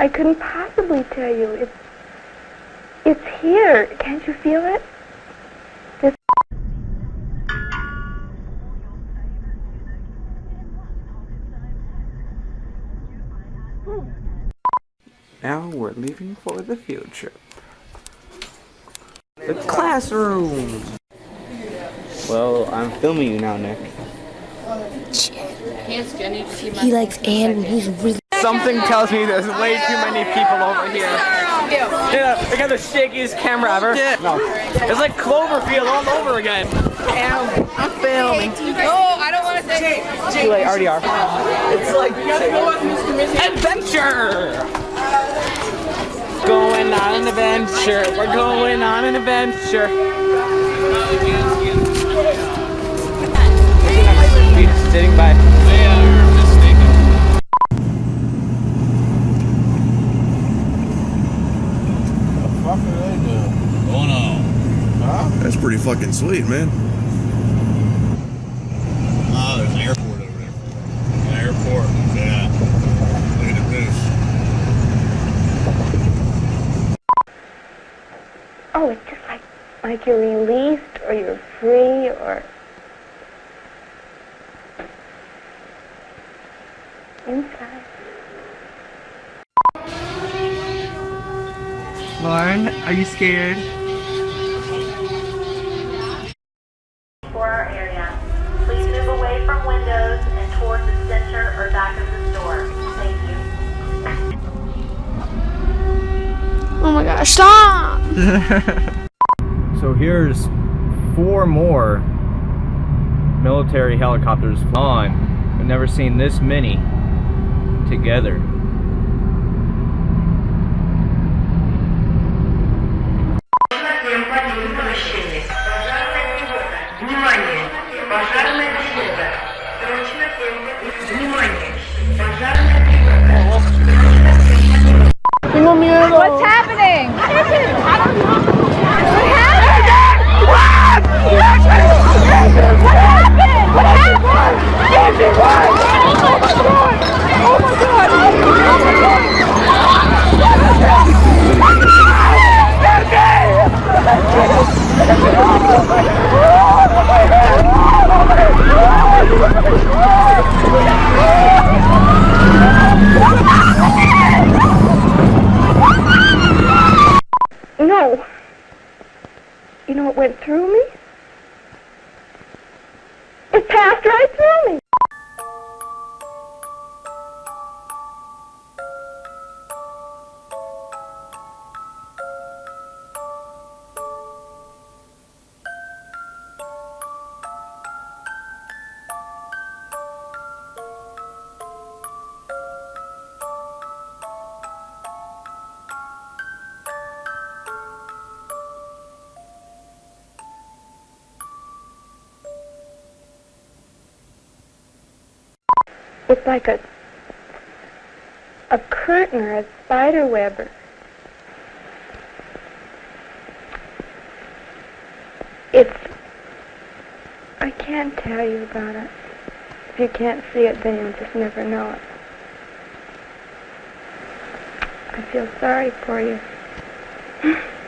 I couldn't possibly tell you. It's it's here. Can't you feel it? This Now we're leaving for the field trip. The classroom! Well, I'm filming you now, Nick. He likes Anne and he's really Something tells me there's way too many people over here. Yeah, I got the shakiest camera ever. No. It's like Cloverfield all over again. Damn, I'm filming. No, I don't want to say. Too late, already are. It's like adventure. Going on an adventure. We're going on an adventure. Pretty fucking sweet, man. Oh, there's an airport over there. An airport, yeah. Look at this. oh, it's just like like you're released or you're free or inside. Lauren, are you scared? Stop! So here's four more military helicopters on. I've never seen this many together. What's happening? What went through me? It passed right through me. It's like a a curtain or a spider web it's I can't tell you about it. If you can't see it then you'll just never know it. I feel sorry for you.